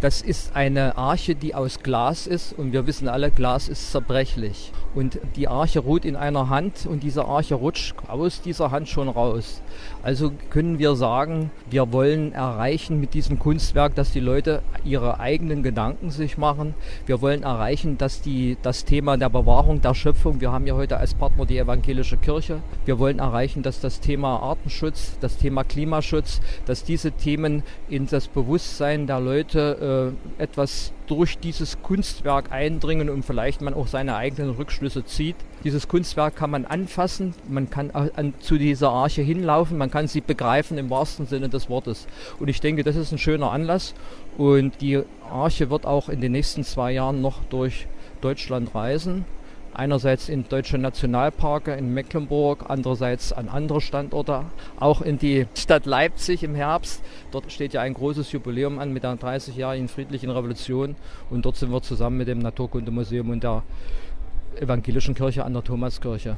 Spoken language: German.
Das ist eine Arche, die aus Glas ist und wir wissen alle, Glas ist zerbrechlich. Und die Arche ruht in einer Hand und diese Arche rutscht aus dieser Hand schon raus. Also können wir sagen, wir wollen erreichen mit diesem Kunstwerk, dass die Leute ihre eigenen Gedanken sich machen. Wir wollen erreichen, dass die, das Thema der Bewahrung der Schöpfung, wir haben ja heute als Partner die evangelische Kirche, wir wollen erreichen, dass das Thema Artenschutz, das Thema Klimaschutz, dass diese Themen in das Bewusstsein der Leute äh, etwas durch dieses Kunstwerk eindringen und vielleicht man auch seine eigenen Rückschlüsse zieht. Dieses Kunstwerk kann man anfassen, man kann an, zu dieser Arche hinlaufen, man kann sie begreifen im wahrsten Sinne des Wortes. Und ich denke, das ist ein schöner Anlass und die Arche wird auch in den nächsten zwei Jahren noch durch Deutschland reisen einerseits in deutsche Nationalparke in Mecklenburg, andererseits an andere Standorte, auch in die Stadt Leipzig im Herbst. Dort steht ja ein großes Jubiläum an mit der 30-jährigen friedlichen Revolution und dort sind wir zusammen mit dem Naturkundemuseum und der evangelischen Kirche an der Thomaskirche.